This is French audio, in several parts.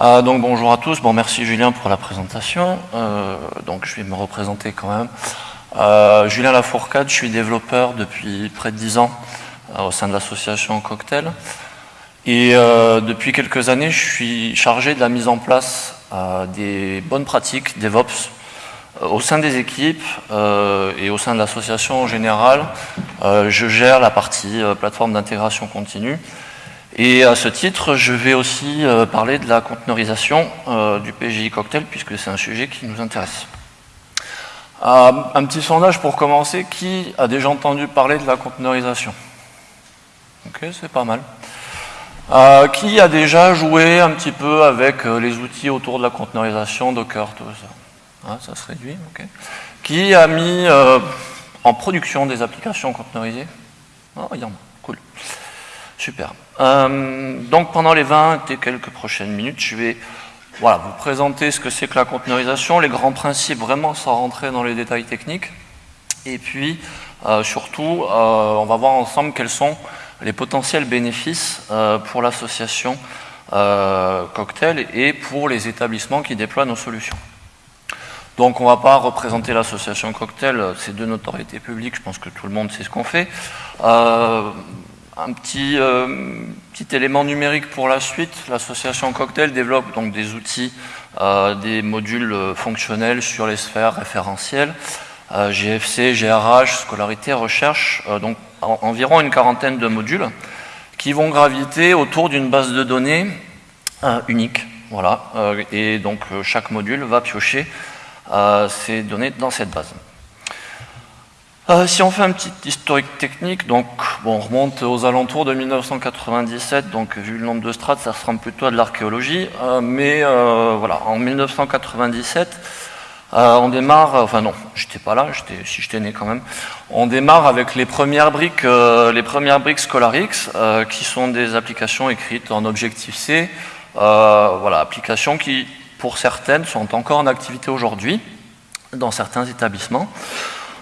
Euh, donc bonjour à tous, bon merci Julien pour la présentation. Euh, donc je vais me représenter quand même. Euh, Julien Lafourcade, je suis développeur depuis près de 10 ans au sein de l'association Cocktail. Et depuis quelques années, je suis chargé de la mise en place des bonnes pratiques DevOps au sein des équipes et au sein de l'association en général. je gère la partie plateforme d'intégration continue et à ce titre, je vais aussi euh, parler de la conteneurisation euh, du PGI Cocktail, puisque c'est un sujet qui nous intéresse. Euh, un petit sondage pour commencer, qui a déjà entendu parler de la conteneurisation? Ok, c'est pas mal. qui a déjà joué un petit peu avec les outils autour de la conteneurisation, Docker, tout ça? Ah, Ça se réduit, ok. Qui a mis en production des applications conteneurisées Oh, il y en a, cool. Super. Euh, donc pendant les 20 et quelques prochaines minutes, je vais vous présenter ce que c'est que la conteneurisation, les grands principes vraiment sans rentrer dans les détails techniques. Et puis euh, surtout, euh, on va voir ensemble quels sont les potentiels bénéfices pour l'association Cocktail et pour les établissements qui déploient nos solutions. Donc on ne va pas représenter l'association Cocktail, c'est de notoriété publique, je pense que tout le monde sait ce qu'on fait. Un petit, euh, petit élément numérique pour la suite, l'association Cocktail développe donc des outils, euh, des modules euh, fonctionnels sur les sphères référentielles, GFC, GRH, scolarité, recherche, donc environ une quarantaine de modules qui vont graviter autour d'une base de données unique. Voilà, et donc chaque module va piocher ces données dans cette base. Euh, si on fait un petit historique technique, donc bon, on remonte aux alentours de 1997, donc vu le nombre de strates, ça ressemble plutôt à de l'archéologie, euh, mais euh, voilà, en 1997, on démarre, enfin non, j'étais pas là, si j'étais né quand même, on démarre avec les premières briques, les premières briques ScholarX, qui sont des applications écrites en Objective-C, voilà, applications qui, pour certaines, sont encore en activité aujourd'hui dans certains établissements.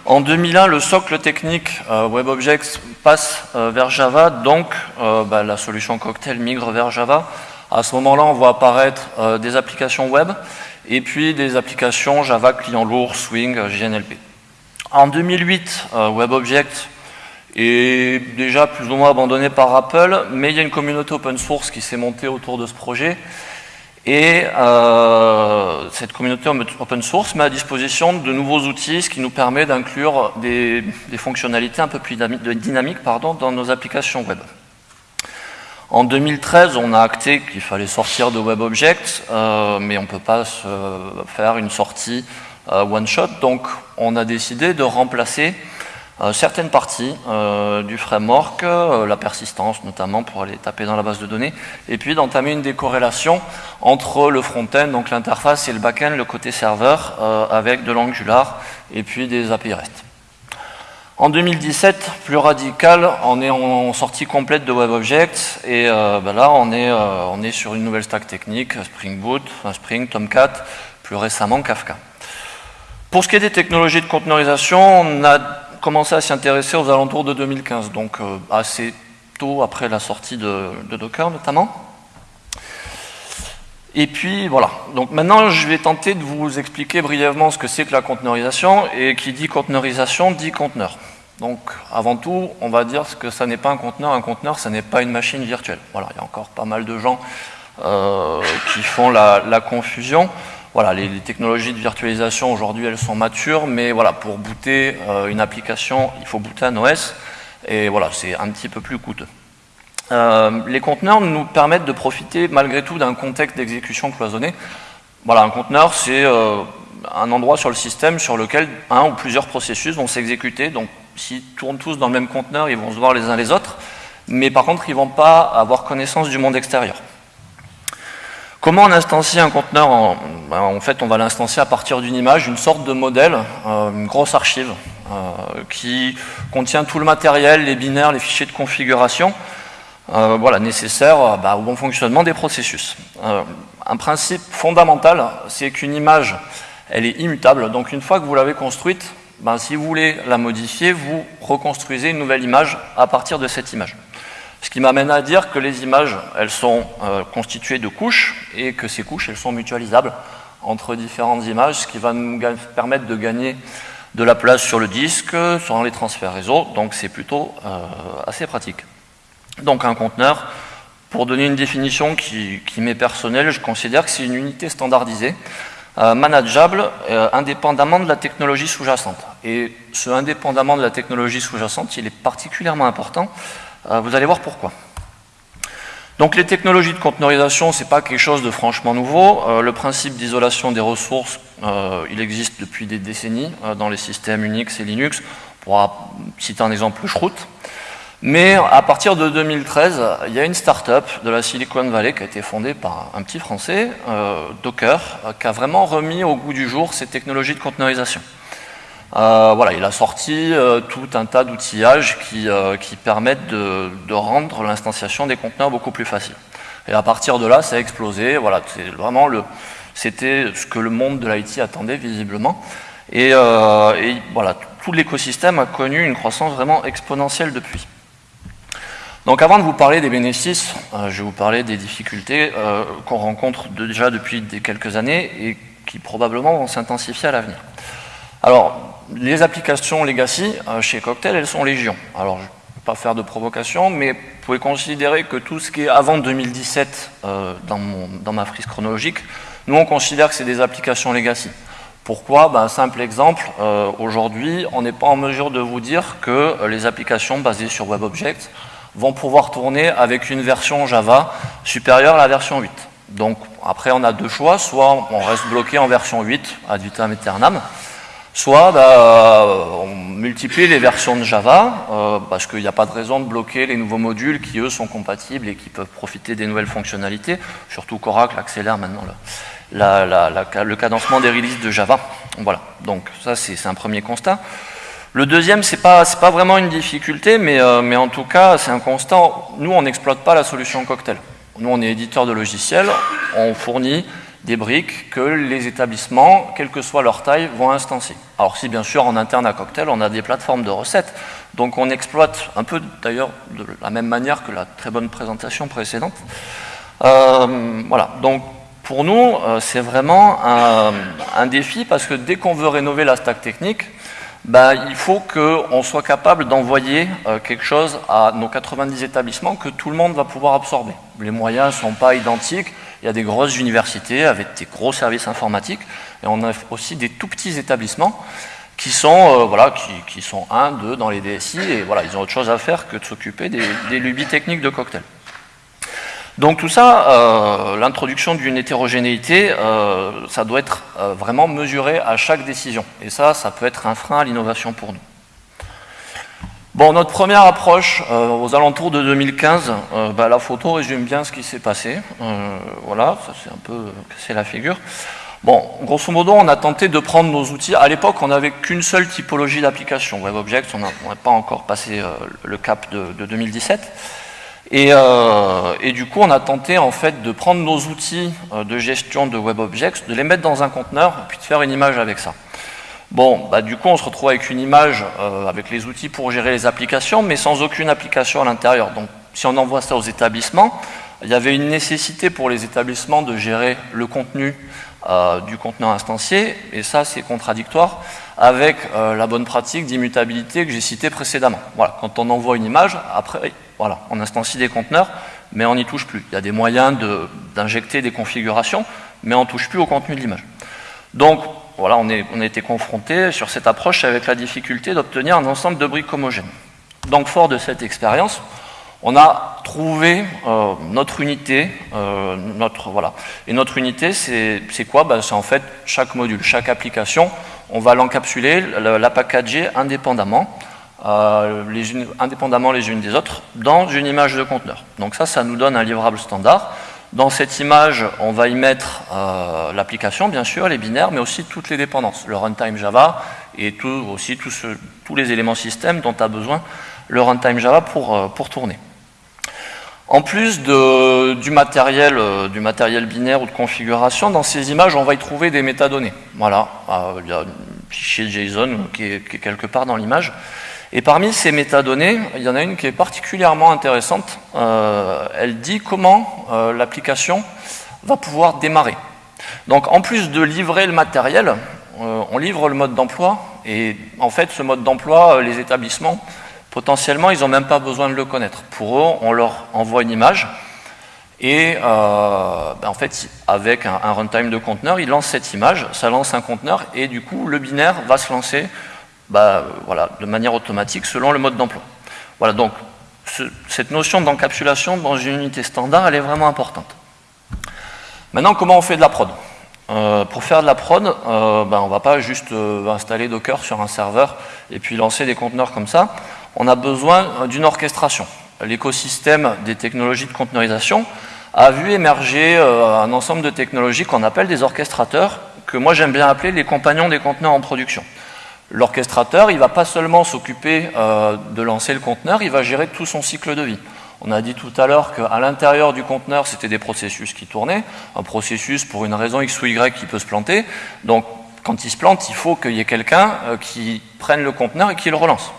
En 2001, le socle technique euh, WebObjects passe euh, vers Java, donc euh, bah, la solution Cocktail migre vers Java. À ce moment-là, on voit apparaître des applications web et puis des applications Java client lourd, Swing, JNLP. En 2008, WebObjects est déjà plus ou moins abandonné par Apple, mais il y a une communauté open source qui s'est montée autour de ce projet et euh, cette communauté open source met à disposition de nouveaux outils, ce qui nous permet d'inclure des, fonctionnalités un peu plus dynamiques pardon, dans nos applications web. En 2013, on a acté qu'il fallait sortir de WebObjects, euh, mais on ne peut pas faire une sortie euh, one-shot, donc on a décidé de remplacer certaines parties euh, du framework, euh, la persistance notamment pour aller taper dans la base de données, et puis d'entamer une décorrélation entre le front-end, donc l'interface, et le back-end, le côté serveur, avec de l'Angular et puis des API REST. En 2017, plus radical, on est en sortie complète de WebObjects et ben là on est, on est sur une nouvelle stack technique, Spring Boot, Spring, Tomcat, plus récemment Kafka. Pour ce qui est des technologies de conteneurisation, on a commencé à s'y intéresser aux alentours de 2015, donc euh, assez tôt après la sortie de, Docker notamment. Et puis voilà, donc maintenant je vais tenter de vous expliquer brièvement ce que c'est que la conteneurisation, et qui dit conteneurisation dit conteneur. Donc avant tout, on va dire que ça n'est pas un conteneur, un conteneur ça n'est pas une machine virtuelle. Voilà, il y a encore pas mal de gens euh, qui font la confusion voilà, les, technologies de virtualisation aujourd'hui elles sont matures, mais voilà, pour booter euh, une application, il faut booter un OS, et voilà, c'est un petit peu plus coûteux. Euh, les conteneurs nous permettent de profiter malgré tout d'un contexte d'exécution cloisonné. Voilà, un conteneur c'est euh, un endroit sur le système sur lequel un ou plusieurs processus vont s'exécuter, donc s'ils tournent tous dans le même conteneur, ils vont se voir les uns les autres, mais par contre ils ne vont pas avoir connaissance du monde extérieur. Comment on instancie un conteneur ben, en, fait, on va l'instancier à partir d'une image, une sorte de modèle, euh, une grosse archive euh, qui contient tout le matériel, les binaires, les fichiers de configuration euh, voilà, nécessaires bah, au bon fonctionnement des processus. un principe fondamental, c'est qu'une image, elle est immutable. Donc une fois que vous l'avez construite, ben, si vous voulez la modifier, vous reconstruisez une nouvelle image à partir de cette image. Ce qui m'amène à dire que les images, elles sont constituées de couches et que ces couches, elles sont mutualisables entre différentes images, ce qui va nous permettre de gagner de la place sur le disque, sur les transferts réseau, donc c'est plutôt assez pratique. Donc un conteneur, pour donner une définition qui, m'est personnelle, je considère que c'est une unité standardisée, euh, manageable, euh, indépendamment de la technologie sous-jacente. Et ce indépendamment de la technologie sous-jacente, il est particulièrement important. Euh, vous allez voir pourquoi. Donc les technologies de conteneurisation, ce n'est pas quelque chose de franchement nouveau. le principe d'isolation des ressources, il existe depuis des décennies dans les systèmes Unix et Linux. On pourra citer un exemple, Shroot, mais à partir de 2013, il y a une start-up de la Silicon Valley qui a été fondée par un petit Français, euh, Docker, euh, qui a vraiment remis au goût du jour ces technologies de conteneurisation. Euh, voilà, il a sorti tout un tas d'outillages qui, permettent de, rendre l'instanciation des conteneurs beaucoup plus facile. Et à partir de là, ça a explosé. Voilà, c'est vraiment le, c'était ce que le monde de l'IT attendait visiblement. Et, et voilà, tout l'écosystème a connu une croissance vraiment exponentielle depuis. Donc avant de vous parler des bénéfices, euh, je vais vous parler des difficultés euh, qu'on rencontre déjà depuis quelques années et qui probablement vont s'intensifier à l'avenir. Alors, les applications legacy euh, chez Cocktail, elles sont légion. Alors, je ne vais pas faire de provocation, mais vous pouvez considérer que tout ce qui est avant 2017 dans, dans, ma frise chronologique, nous on considère que c'est des applications legacy. Pourquoi? Ben, simple exemple, aujourd'hui, on n'est pas en mesure de vous dire que les applications basées sur WebObjects vont pouvoir tourner avec une version Java supérieure à la version 8. Donc après on a deux choix, soit on reste bloqué en version 8 ad vitam aeternam, soit bah, on multiplie les versions de Java, euh, parce qu'il n'y a pas de raison de bloquer les nouveaux modules qui eux sont compatibles et qui peuvent profiter des nouvelles fonctionnalités, surtout qu'Oracle accélère maintenant le, le cadencement des releases de Java. Voilà, donc ça c'est un premier constat. Le deuxième, ce n'est pas, pas, vraiment une difficulté, mais, euh, mais en tout cas, c'est un constant. Nous, on n'exploite pas la solution cocktail. Nous, on est éditeur de logiciels, on fournit des briques que les établissements, quelle que soit leur taille, vont instancier. Alors si bien sûr en interne à Cocktail, on a des plateformes de recettes, donc on exploite un peu d'ailleurs de la même manière que la très bonne présentation précédente. Euh, voilà, donc pour nous, euh, c'est vraiment un, défi parce que dès qu'on veut rénover la stack technique, ben, il faut qu'on soit capable d'envoyer euh, quelque chose à nos 90 établissements que tout le monde va pouvoir absorber. Les moyens ne sont pas identiques, il y a des grosses universités avec des gros services informatiques, et on a aussi des tout petits établissements qui sont, euh, voilà, qui, sont un, deux dans les DSI, et voilà, ils ont autre chose à faire que de s'occuper des, lubies techniques de cocktail. Donc tout ça, euh, l'introduction d'une hétérogénéité, euh, ça doit être vraiment mesuré à chaque décision. Et ça, ça peut être un frein à l'innovation pour nous. Bon, notre première approche, aux alentours de 2015, bah, la photo résume bien ce qui s'est passé. voilà, ça c'est un peu c'est la figure. Bon, grosso modo, on a tenté de prendre nos outils. À l'époque, on n'avait qu'une seule typologie d'application. WebObjects, on n'a pas encore passé le cap de, de 2017. Euh, et, du coup, on a tenté en fait de prendre nos outils euh, de gestion de WebObjects, de les mettre dans un conteneur, puis de faire une image avec ça. Bon, bah, du coup, on se retrouve avec une image euh, avec les outils pour gérer les applications, mais sans aucune application à l'intérieur. Donc, si on envoie ça aux établissements, il y avait une nécessité pour les établissements de gérer le contenu du conteneur instancié, et ça, c'est contradictoire avec la bonne pratique d'immutabilité que j'ai citée précédemment. Voilà, quand on envoie une image, après, voilà, on instancie des conteneurs, mais on n'y touche plus. Il y a des moyens d'injecter des configurations, mais on ne touche plus au contenu de l'image. Donc, voilà, on, a été confronté sur cette approche avec la difficulté d'obtenir un ensemble de briques homogènes. Donc, fort de cette expérience, on a trouvé euh, notre unité, euh, notre, voilà. Et notre unité, c'est quoi? Ben, C'est en fait chaque module, chaque application, on va l'encapsuler, la, packager indépendamment euh, indépendamment les unes des autres, dans une image de conteneur. Donc ça, ça nous donne un livrable standard. Dans cette image, on va y mettre euh, l'application, bien sûr, les binaires, mais aussi toutes les dépendances, le runtime Java et aussi tous les éléments système dont a besoin le runtime Java pour, euh, pour tourner. En plus du, matériel, du matériel binaire ou de configuration, dans ces images, on va y trouver des métadonnées. Voilà, il y a un fichier JSON qui est quelque part dans l'image. Et parmi ces métadonnées, il y en a une qui est particulièrement intéressante. Euh, elle dit comment euh, l'application va pouvoir démarrer. Donc en plus de livrer le matériel, euh, on livre le mode d'emploi. Et en fait, ce mode d'emploi, les établissements, potentiellement, ils n'ont même pas besoin de le connaître. Pour eux, on leur envoie une image. Et ben, en fait, avec un, un runtime de conteneur, ils lancent cette image, ça lance un conteneur, et du coup, le binaire va se lancer bah, voilà, de manière automatique selon le mode d'emploi. Voilà, donc cette notion d'encapsulation dans une unité standard, elle est vraiment importante. Maintenant, comment on fait de la prod? Euh, Pour faire de la prod, ben, on ne va pas juste euh, installer Docker sur un serveur et puis lancer des conteneurs comme ça. On a besoin d'une orchestration. L'écosystème des technologies de conteneurisation a vu émerger un ensemble de technologies qu'on appelle des orchestrateurs, que moi j'aime bien appeler les compagnons des conteneurs en production. L'orchestrateur, il ne va pas seulement s'occuper euh, de lancer le conteneur, il va gérer tout son cycle de vie. On a dit tout à l'heure qu'à l'intérieur du conteneur, c'était des processus qui tournaient. Un processus, pour une raison X ou Y, qui peut se planter. Donc, quand il se plante, il faut qu'il y ait quelqu'un euh, qui prenne le conteneur et qui le relance.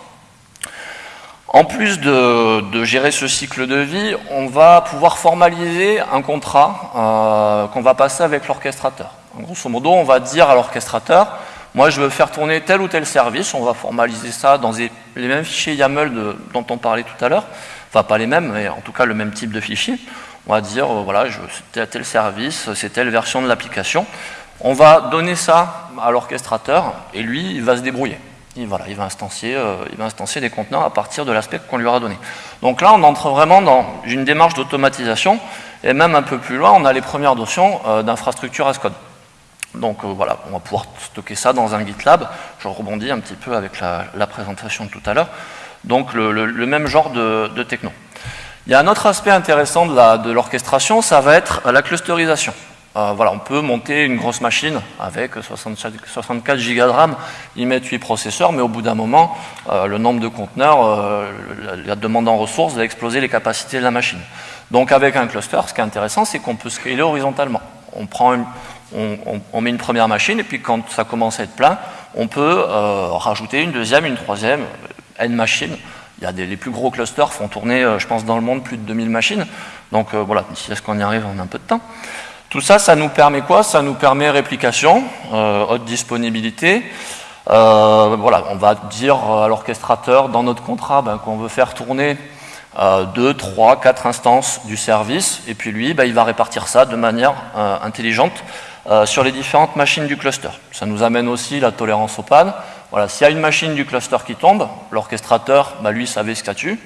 En plus de, gérer ce cycle de vie, on va pouvoir formaliser un contrat euh, qu'on va passer avec l'orchestrateur. Grosso modo, on va dire à l'orchestrateur, moi, je veux faire tourner tel ou tel service. On va formaliser ça dans les mêmes fichiers YAML dont on parlait tout à l'heure. Enfin, pas les mêmes, mais en tout cas le même type de fichier. On va dire, euh, voilà, veux tel service, c'est telle version de l'application. On va donner ça à l'orchestrateur et lui, il va se débrouiller. Il, voilà, il, va instancier, euh, il va des conteneurs à partir de l'aspect qu'on lui aura donné. Donc là, on entre vraiment dans une démarche d'automatisation et même un peu plus loin, on a les premières notions euh, d'infrastructure as code. Donc euh, voilà, on va pouvoir stocker ça dans un GitLab. Je rebondis un petit peu avec la, présentation de tout à l'heure. Donc le, même genre de, techno. Il y a un autre aspect intéressant de l'orchestration, ça va être la clusterisation. Euh, voilà, on peut monter une grosse machine avec 64 Go de RAM, y mettre 8 processeurs, mais au bout d'un moment, euh, le nombre de conteneurs, la demande en ressources va exploser les capacités de la machine. Donc avec un cluster, ce qui est intéressant, c'est qu'on peut scaler horizontalement. On prend une, on, met une première machine, et puis quand ça commence à être plein, on peut euh, rajouter une deuxième, une troisième, euh, N machines. Il y a des, les plus gros clusters font tourner, euh, je pense, dans le monde, plus de 2000 machines. Donc voilà, si est-ce qu'on y arrive en un peu de temps. Tout ça, ça nous permet quoi? Ça nous permet réplication, haute disponibilité. voilà, on va dire à l'orchestrateur dans notre contrat ben, qu'on veut faire tourner 2, 3, 4 instances du service, et puis lui, ben, il va répartir ça de manière intelligente euh, sur les différentes machines du cluster. Ça nous amène aussi la tolérance aux pannes. Voilà, s'il y a une machine du cluster qui tombe, l'orchestrateur, bah, lui, savait ce statut.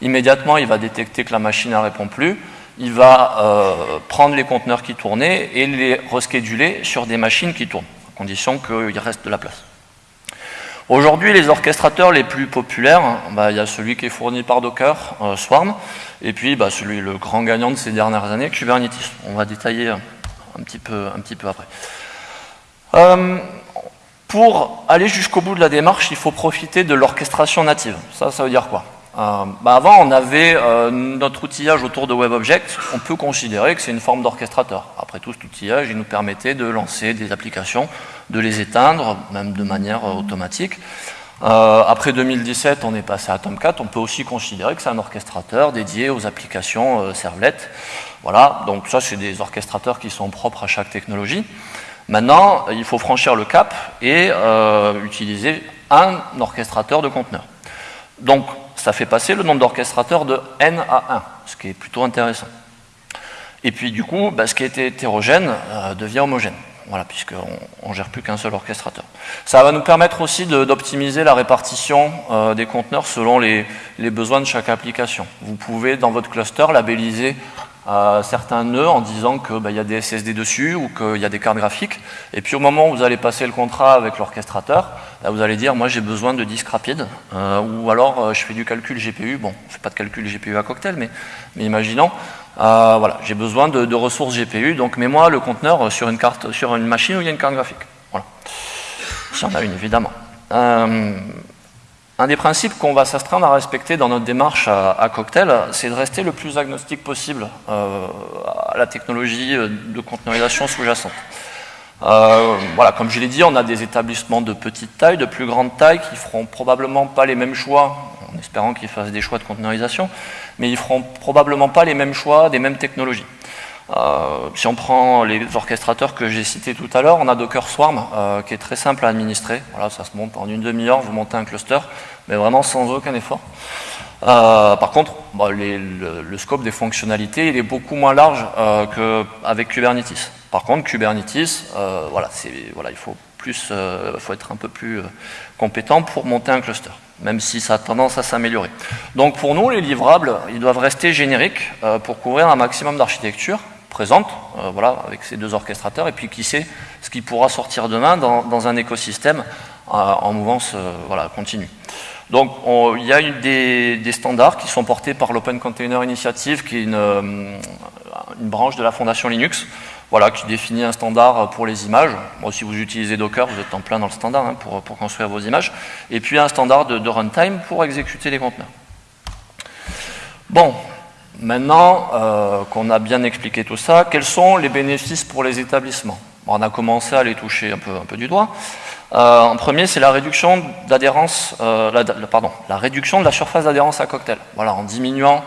Immédiatement, il va détecter que la machine ne répond plus. Il va euh, prendre les conteneurs qui tournaient et les rescheduler sur des machines qui tournent, à condition qu'il reste de la place. Aujourd'hui, les orchestrateurs les plus populaires, bah, il y a celui qui est fourni par Docker, euh, Swarm, et puis bah, celui, le grand gagnant de ces dernières années, Kubernetes. On va détailler un petit peu, un petit peu après. Euh, pour aller jusqu'au bout de la démarche, il faut profiter de l'orchestration native. Ça, ça veut dire quoi? Euh, bah Avant, on avait euh, notre outillage autour de WebObject. On peut considérer que c'est une forme d'orchestrateur. Après tout, cet outillage, il nous permettait de lancer des applications, de les éteindre, même de manière automatique. Après 2017, on est passé à Tomcat. On peut aussi considérer que c'est un orchestrateur dédié aux applications servlettes. Voilà, donc ça c'est des orchestrateurs qui sont propres à chaque technologie. Maintenant, il faut franchir le cap et euh, utiliser un orchestrateur de conteneurs. Donc, ça fait passer le nombre d'orchestrateurs de n à 1, ce qui est plutôt intéressant. Et puis, du coup, bah, ce qui était hétérogène euh, devient homogène. Voilà, puisqu'on ne gère plus qu'un seul orchestrateur. Ça va nous permettre aussi d'optimiser la répartition euh, des conteneurs selon les, les, besoins de chaque application. Vous pouvez, dans votre cluster, labelliser certains nœuds en disant qu'il bah, y a des SSD dessus ou qu'il y a des cartes graphiques. Et puis au moment où vous allez passer le contrat avec l'orchestrateur, bah, vous allez dire moi j'ai besoin de disques rapides euh, ou alors euh, je fais du calcul GPU. Bon, je fais pas de calcul GPU à cocktail, mais, mais imaginons, euh, voilà, j'ai besoin de, ressources GPU, donc mets-moi le conteneur sur une carte, sur une machine où il y a une carte graphique. Voilà. Si on a une, évidemment. Un des principes qu'on va s'astreindre à respecter dans notre démarche à, Cocktail, c'est de rester le plus agnostique possible euh, à la technologie de conteneurisation sous-jacente. voilà, comme je l'ai dit, on a des établissements de petite taille, de plus grande taille, qui feront probablement pas les mêmes choix, en espérant qu'ils fassent des choix de conteneurisation, mais ils feront probablement pas les mêmes choix des mêmes technologies. Euh, si on prend les orchestrateurs que j'ai cités tout à l'heure, on a Docker Swarm euh, qui est très simple à administrer. Voilà, ça se monte en une demi-heure, vous montez un cluster, mais vraiment sans aucun effort. Euh, par contre, bah, le, scope des fonctionnalités est beaucoup moins large qu'avec Kubernetes. Par contre, Kubernetes, voilà, il faut, plus, faut être un peu plus compétent pour monter un cluster même si ça a tendance à s'améliorer. Donc pour nous, les livrables, ils doivent rester génériques pour couvrir un maximum d'architecture, présente, euh, voilà, avec ces deux orchestrateurs, et puis qui sait ce qui pourra sortir demain dans, un écosystème euh, en mouvance euh, voilà, continue. Donc il y a des, standards qui sont portés par l'Open Container Initiative, qui est une, branche de la fondation Linux, voilà, qui définit un standard pour les images. Bon, si vous utilisez Docker, vous êtes en plein dans le standard hein, pour, pour, construire vos images. Et puis un standard de, de runtime pour exécuter les conteneurs. Bon, Maintenant euh, qu'on a bien expliqué tout ça, quels sont les bénéfices pour les établissements? On a commencé à les toucher un peu, un peu du doigt. Euh, en premier, c'est la réduction d'adhérence, euh, la, pardon, la réduction de la surface d'adhérence à cocktail. Voilà, en diminuant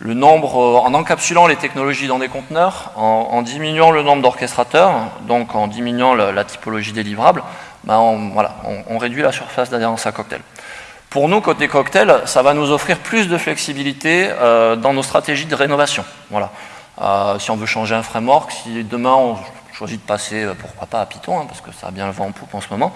le nombre, en encapsulant les technologies dans des conteneurs, en, diminuant le nombre d'orchestrateurs, donc en diminuant la, typologie des livrables, ben voilà, on réduit la surface d'adhérence à cocktail. Pour nous, côté cocktail, ça va nous offrir plus de flexibilité euh, dans nos stratégies de rénovation. Voilà. Euh, si on veut changer un framework, si demain on choisit de passer, euh, pourquoi pas à Python, hein, parce que ça a bien le vent en poupe en ce moment,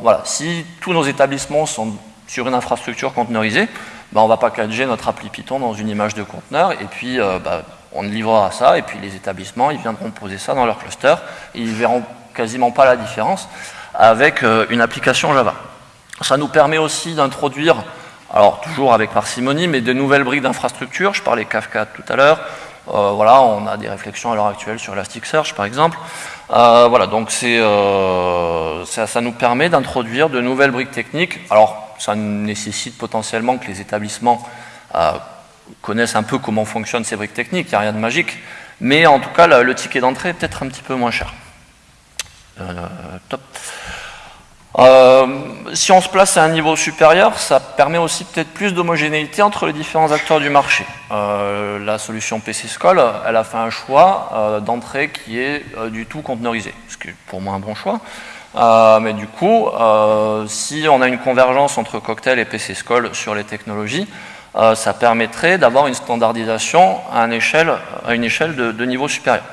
voilà, si tous nos établissements sont sur une infrastructure conteneurisée, ben on va packager notre appli Python dans une image de conteneur, et puis ben, on livrera ça, et puis les établissements, ils viendront poser ça dans leur cluster, et ils verront quasiment pas la différence avec une application Java. Ça nous permet aussi d'introduire, alors toujours avec parcimonie, mais de nouvelles briques d'infrastructure. Je parlais Kafka tout à l'heure. Euh, voilà, on a des réflexions à l'heure actuelle sur Elasticsearch, par exemple. Euh, voilà, donc euh, ça, nous permet d'introduire de nouvelles briques techniques. Alors, ça nécessite potentiellement que les établissements connaissent un peu comment fonctionnent ces briques techniques. Il n'y a rien de magique. Mais en tout cas, le, ticket d'entrée est peut-être un petit peu moins cher. top. Euh, si on se place à un niveau supérieur, ça permet aussi peut-être plus d'homogénéité entre les différents acteurs du marché. Euh, la solution PC School, elle a fait un choix euh, d'entrée qui est du tout conteneurisé, ce qui est pour moi un bon choix. mais du coup, si on a une convergence entre Cocktail et PC School sur les technologies, ça permettrait d'avoir une standardisation à une échelle de niveau supérieur.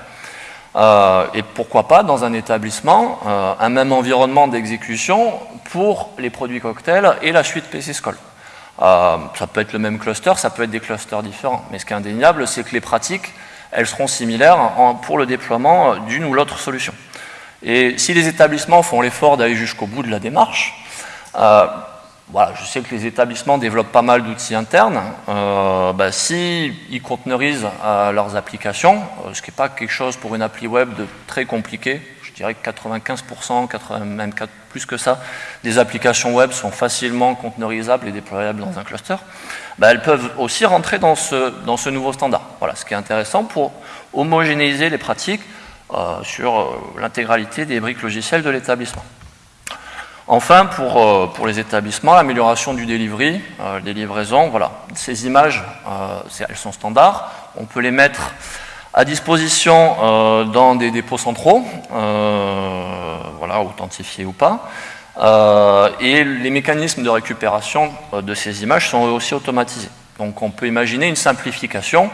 Euh, et pourquoi pas dans un établissement, euh, un même environnement d'exécution pour les produits cocktails et la suite PC School. Euh, ça peut être le même cluster, ça peut être des clusters différents, mais ce qui est indéniable, c'est que les pratiques, elles seront similaires pour le déploiement d'une ou l'autre solution. Et si les établissements font l'effort d'aller jusqu'au bout de la démarche, je sais que les établissements développent pas mal d'outils internes. Euh, bah, S'ils conteneurisent euh, leurs applications, euh, ce qui n'est pas quelque chose pour une appli web de très compliqué, je dirais que 95%, 80, même plus que ça, des applications web sont facilement conteneurisables et déployables dans un cluster, bah, elles peuvent aussi rentrer dans ce, nouveau standard. Voilà, ce qui est intéressant pour homogénéiser les pratiques sur l'intégralité des briques logicielles de l'établissement. Enfin, pour, euh, pour les établissements, l'amélioration du delivery, euh, des livraisons, voilà. Ces images, euh, elles sont standards. On peut les mettre à disposition dans des dépôts centraux, voilà, authentifiés ou pas. et les mécanismes de récupération de ces images sont aussi automatisés. Donc on peut imaginer une simplification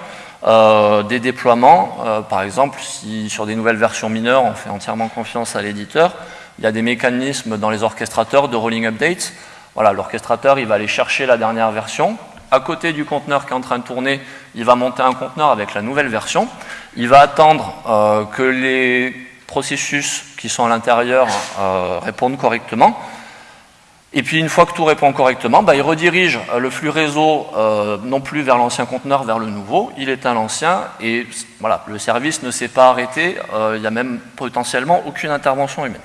des déploiements. par exemple, si sur des nouvelles versions mineures, on fait entièrement confiance à l'éditeur, il y a des mécanismes dans les orchestrateurs de rolling updates. Voilà, l'orchestrateur, il va aller chercher la dernière version. À côté du conteneur qui est en train de tourner, il va monter un conteneur avec la nouvelle version. Il va attendre euh, que les processus qui sont à l'intérieur euh, répondent correctement. Et puis une fois que tout répond correctement, bah, il redirige euh, le flux réseau non plus vers l'ancien conteneur, vers le nouveau, il éteint l'ancien et voilà, le service ne s'est pas arrêté, il n'y a même potentiellement aucune intervention humaine.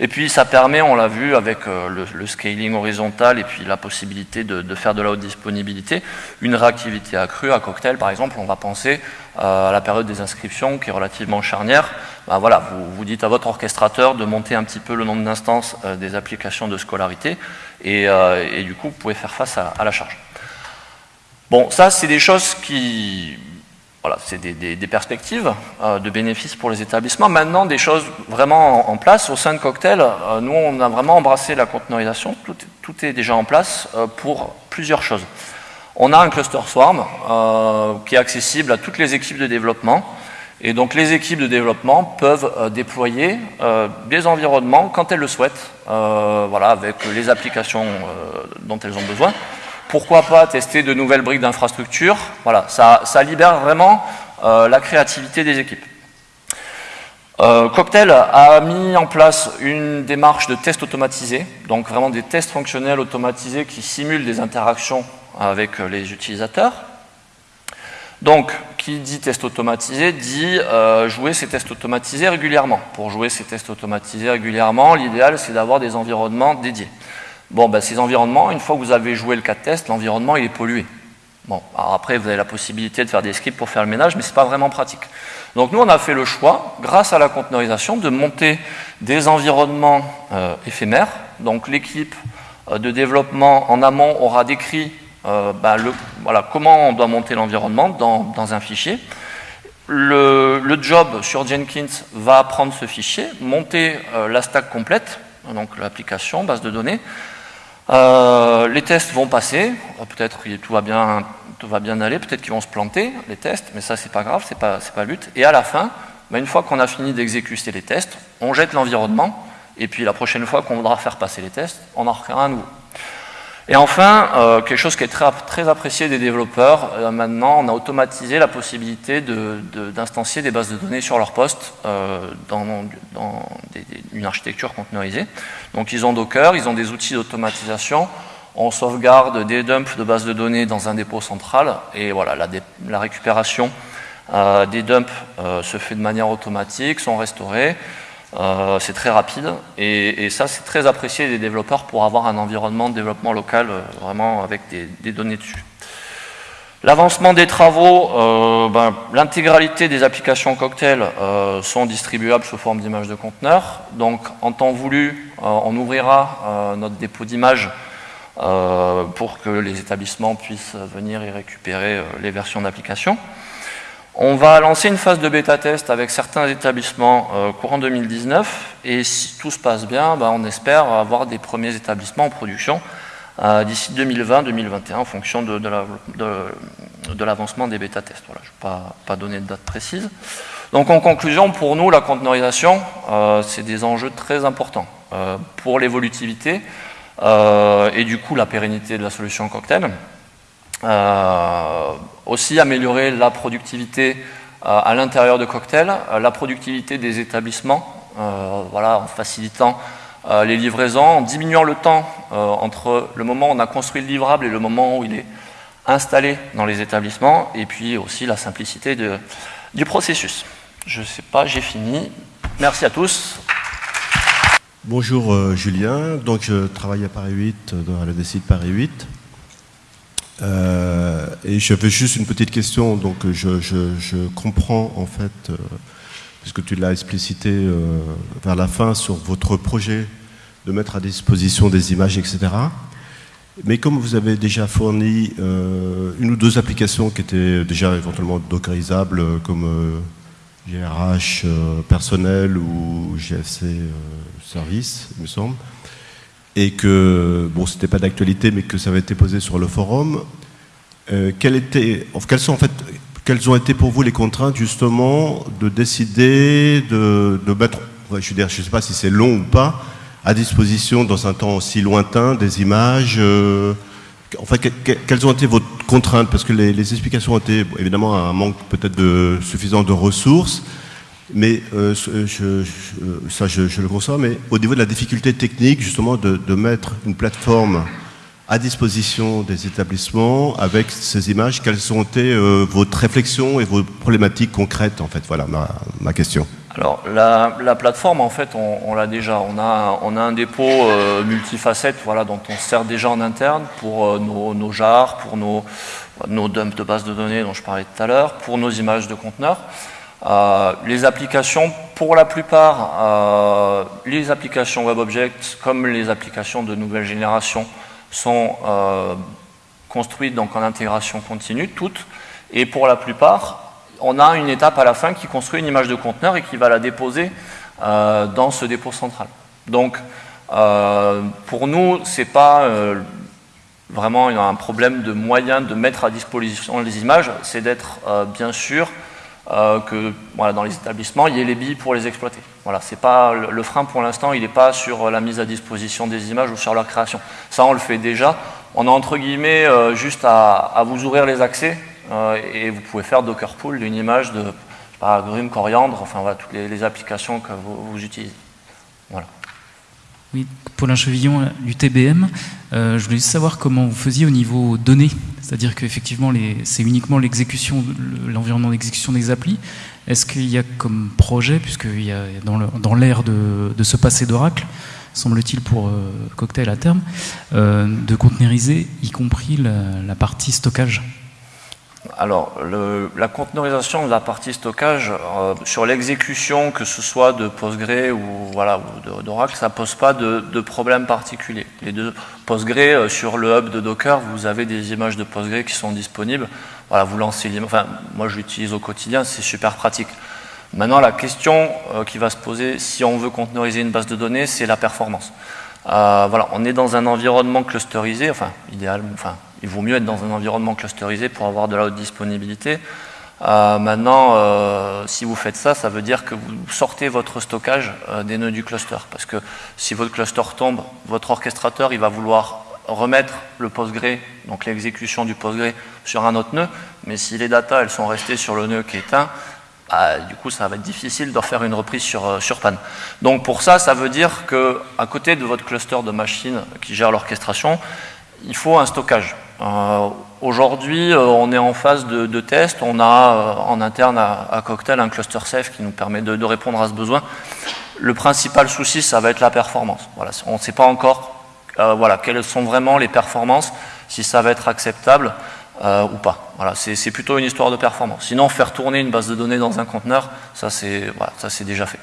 Et puis ça permet, on l'a vu avec euh, le, scaling horizontal et puis la possibilité de, faire de la haute disponibilité, une réactivité accrue à cocktail par exemple, on va penser euh, à la période des inscriptions qui est relativement charnière. Ben voilà, vous, vous, dites à votre orchestrateur de monter un petit peu le nombre d'instances euh, des applications de scolarité et, du coup vous pouvez faire face à la charge. Bon, ça c'est des choses qui voilà, c'est des, perspectives euh, de bénéfices pour les établissements. Maintenant, des choses vraiment en, place. Au sein de Cocktail, euh, nous, on a vraiment embrassé la conteneurisation. Tout, est déjà en place euh, pour plusieurs choses. On a un cluster Swarm qui est accessible à toutes les équipes de développement. Et donc, les équipes de développement peuvent déployer des environnements quand elles le souhaitent, voilà, avec les applications dont elles ont besoin pourquoi pas tester de nouvelles briques d'infrastructure Voilà, ça, libère vraiment euh, la créativité des équipes. Euh, Cocktail a mis en place une démarche de test automatisé, donc vraiment des tests fonctionnels automatisés qui simulent des interactions avec les utilisateurs. Donc, qui dit test automatisé dit euh, jouer ces tests automatisés régulièrement. Pour jouer ces tests automatisés régulièrement, l'idéal c'est d'avoir des environnements dédiés. Bon, ben, ces environnements, une fois que vous avez joué le cas de test, l'environnement il est pollué. Bon, alors après, vous avez la possibilité de faire des scripts pour faire le ménage, mais ce n'est pas vraiment pratique. Donc nous, on a fait le choix, grâce à la conteneurisation, de monter des environnements euh, éphémères. Donc l'équipe euh, de développement en amont aura décrit euh, ben, le, voilà, comment on doit monter l'environnement dans, dans, un fichier. Le, le, job sur Jenkins va prendre ce fichier, monter la stack complète, donc l'application, base de données, euh, les tests vont passer, peut-être que tout va bien, tout va bien aller, peut-être qu'ils vont se planter, les tests, mais ça c'est pas grave, c'est pas, pas le but. Et à la fin, bah, une fois qu'on a fini d'exécuter les tests, on jette l'environnement, et puis la prochaine fois qu'on voudra faire passer les tests, on en refera un nouveau. Et enfin, euh, quelque chose qui est très, apprécié des développeurs, euh, maintenant on a automatisé la possibilité d'instancier de, des bases de données sur leur poste euh, dans, une architecture conteneurisée. Donc ils ont Docker, ils ont des outils d'automatisation, on sauvegarde des dumps de bases de données dans un dépôt central, et voilà, la, la récupération des dumps se fait de manière automatique, sont restaurés, euh, c'est très rapide et, ça c'est très apprécié des développeurs pour avoir un environnement de développement local euh, vraiment avec des, données dessus. L'avancement des travaux, euh, ben, l'intégralité des applications cocktail sont distribuables sous forme d'images de conteneurs. Donc en temps voulu, on ouvrira notre dépôt d'images pour que les établissements puissent venir y récupérer les versions d'applications. On va lancer une phase de bêta-test avec certains établissements euh, courant 2019 et si tout se passe bien, bah, on espère avoir des premiers établissements en production euh, d'ici 2020-2021 en fonction de, l'avancement des bêta-tests. Je ne vais pas, pas, donner de date précise. Donc en conclusion, pour nous, la conteneurisation, euh, c'est des enjeux très importants pour l'évolutivité et du coup la pérennité de la solution cocktail. Euh, aussi améliorer la productivité euh, à l'intérieur de Cocktail, euh, la productivité des établissements, voilà, en facilitant les livraisons, en diminuant le temps entre le moment où on a construit le livrable et le moment où il est installé dans les établissements, et puis aussi la simplicité du processus. Je ne sais pas, j'ai fini. Merci à tous. Bonjour Julien, donc je travaille à Paris 8, dans la DCI de Paris 8. Euh, et j'avais juste une petite question, donc je, je, comprends en fait, euh, puisque tu l'as explicité euh, vers la fin sur votre projet de mettre à disposition des images, etc. Mais comme vous avez déjà fourni une ou deux applications qui étaient déjà éventuellement dockerisables, comme GRH personnel ou GFC service, il me semble, et que, bon, c'était pas d'actualité, mais que ça avait été posé sur le forum. Euh, quelles, étaient, quelles, sont, en fait, quelles ont été pour vous les contraintes, justement, de décider de, de mettre, je ne sais pas si c'est long ou pas, à disposition dans un temps aussi lointain des images euh, En fait, quelles ont été vos contraintes? Parce que les, les explications ont été, évidemment, un manque peut-être de, suffisant de ressources, mais euh, je, ça, je, le conçois, mais au niveau de la difficulté technique, justement, de, mettre une plateforme à disposition des établissements avec ces images, quelles ont été euh, vos réflexions et vos problématiques concrètes, en fait? Voilà ma, question. Alors la, plateforme, en fait, on, l'a déjà. On a, un dépôt euh, multifacette voilà, dont on sert déjà en interne pour euh, nos, nos, jars, pour nos, nos dumps de base de données dont je parlais tout à l'heure, pour nos images de conteneurs. Euh, les applications, pour la plupart, les applications WebObject comme les applications de nouvelle génération sont construites donc en intégration continue, toutes. Et pour la plupart, on a une étape à la fin qui construit une image de conteneur et qui va la déposer euh, dans ce dépôt central. Donc, euh, pour nous, ce n'est pas euh, vraiment un problème de moyens de mettre à disposition les images, c'est d'être bien sûr que dans les établissements, il y ait les billes pour les exploiter. Voilà, pas le, frein pour l'instant, il n'est pas sur la mise à disposition des images ou sur leur création. Ça, on le fait déjà. On a entre guillemets juste à vous ouvrir les accès euh, et vous pouvez faire Docker Pool d'une image de agrumes, coriandre, enfin voilà, toutes les, applications que vous, utilisez. Voilà. Oui, Paulin Chevillon euh, du TBM. Euh, je voulais juste savoir comment vous faisiez au niveau données, c'est-à-dire qu'effectivement c'est uniquement l'environnement d'exécution des applis. Est-ce qu'il y a comme projet, puisqu'il y a dans l'ère de, se passer d'Oracle, semble-t-il pour Cocktail à terme, de containeriser, y compris la partie stockage? Alors, la conteneurisation de la partie stockage, euh, sur l'exécution, que ce soit de Postgre ou, voilà, d'Oracle, ça ne pose pas de, problème particulier. Les deux Postgre, euh, sur le hub de Docker, vous avez des images de Postgre qui sont disponibles. Voilà, vous lancez l'image. Enfin, moi, je l'utilise au quotidien, c'est super pratique. Maintenant, la question euh, qui va se poser, si on veut conteneuriser une base de données, c'est la performance. voilà, on est dans un environnement clusterisé, enfin, idéalement, enfin, il vaut mieux être dans un environnement clusterisé pour avoir de la haute disponibilité. Euh, maintenant, euh, si vous faites ça, ça veut dire que vous sortez votre stockage euh, des nœuds du cluster. Parce que si votre cluster tombe, votre orchestrateur il va vouloir remettre le Postgre, donc l'exécution du Postgre, sur un autre nœud. Mais si les datas elles sont restées sur le nœud qui est éteint, bah, du coup, ça va être difficile de faire une reprise sur, sur panne. Donc pour ça, ça veut dire qu'à côté de votre cluster de machines qui gère l'orchestration, il faut un stockage. Euh, aujourd'hui, euh, on est en phase de, test. On a euh, en interne à, Cocktail un cluster safe qui nous permet de, répondre à ce besoin. Le principal souci, ça va être la performance. On ne sait pas encore voilà, quelles sont vraiment les performances, si ça va être acceptable ou pas. Voilà, c'est plutôt une histoire de performance. Sinon, faire tourner une base de données dans un conteneur, ça c'est déjà fait.